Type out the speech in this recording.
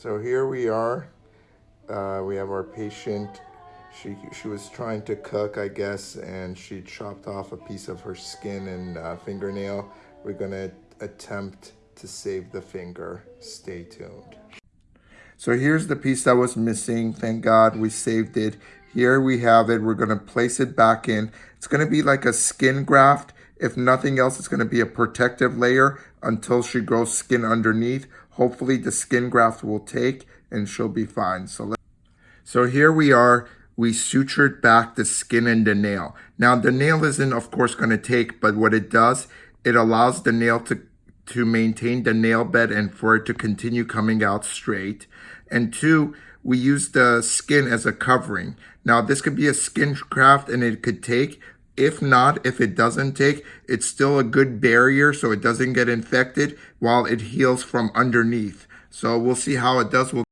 So here we are. Uh, we have our patient. She she was trying to cook, I guess, and she chopped off a piece of her skin and uh, fingernail. We're gonna attempt to save the finger. Stay tuned. So here's the piece that was missing. Thank God we saved it. Here we have it. We're gonna place it back in. It's gonna be like a skin graft. If nothing else, it's gonna be a protective layer until she grows skin underneath. Hopefully the skin graft will take and she'll be fine. So, let, so here we are. We sutured back the skin and the nail. Now the nail isn't of course gonna take, but what it does, it allows the nail to to maintain the nail bed and for it to continue coming out straight. And two, we use the skin as a covering. Now this could be a skin graft and it could take. If not, if it doesn't take, it's still a good barrier so it doesn't get infected while it heals from underneath. So we'll see how it does. We'll